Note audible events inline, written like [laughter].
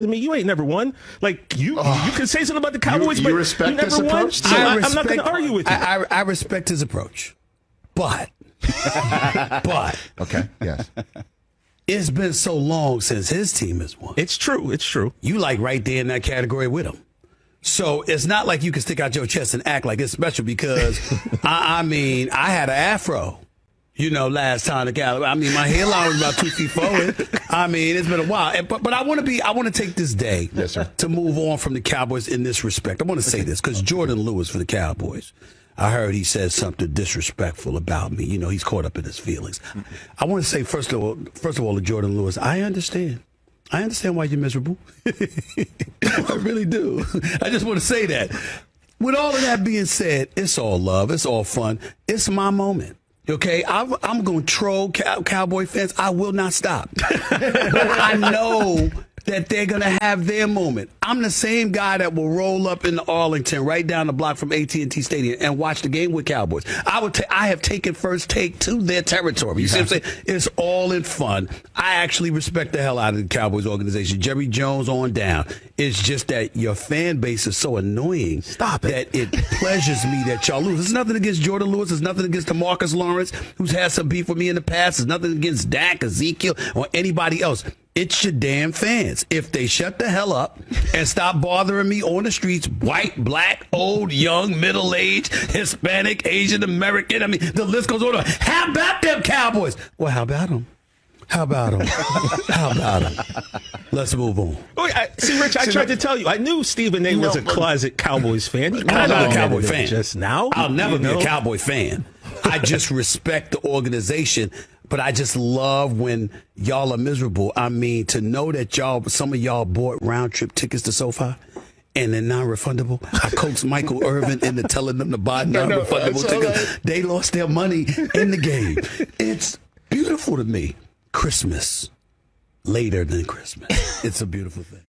I mean, you ain't never won. Like you, you can say something about the Cowboys, you but respect you never this won. approach? So I, I am not going to argue with you. I, I, I respect his approach, but [laughs] but Okay. Yes. it's been so long since his team has won. it's true. It's true. You like right there in that category with him. So it's not like you can stick out your chest and act like it's special because [laughs] I, I mean I had an afro. You know, last time the Cal, I mean, my hairline was about two feet forward. I mean, it's been a while, And- but but I want to be, I want to take this day, Yes, sir. to move on from the Cowboys in this respect. I want to say this because Jourdan Lewis for the Cowboys, I heard he said something disrespectful about me. You know, he's caught up in his feelings. I want to say first of all, first of all, to Jourdan Lewis, I understand. I understand why you're miserable. [laughs] I really do. I just want to say that. With all of that being said, it's all love. It's all fun. It's my moment. Okay, I'm, I'm going to troll cow, Cowboy fans. I will not stop. [laughs] I know that they're going to have their moment. I'm the same guy that will roll up in Arlington, right down the block from AT&T Stadium, and watch the game with Cowboys. I would. Ta- I have taken first take to their territory. You see what I'm saying? It's all in fun. I actually respect the hell out of the Cowboys organization. Jerry Jones on down. It's just that your fan base is so annoying. Stop it. That it pleasures me that y'all lose. There's nothing against Jourdan Lewis. There's nothing against DeMarcus Lawrence, who's had some beef with me in the past. There's nothing against Dak, Ezekiel, or anybody else. It's your damn fans. If they shut the hell up and stop bothering me on the streets, white, black, old, young, middle aged, Hispanic, Asian American, I mean, the list goes on. How about them Cowboys? Well, how about them? How about them? [laughs] how about them? Let's move on. Oh, I, see, Rich, I tried to tell you. I knew Stephen A. was a closet Cowboys fan. He I'm not a admitted Cowboy fan. Just now, I'll never you be know? a Cowboy fan. I just respect the organization, but I just love when y'all are miserable. I mean, to know that y'all, some of y'all bought round trip tickets to SoFi. And they're non-refundable. I coaxed Michael Irvin into telling them to buy [laughs] non-refundable it's all tickets. right. They lost their money in the game. It's beautiful to me. Christmas later than Christmas. It's a beautiful thing.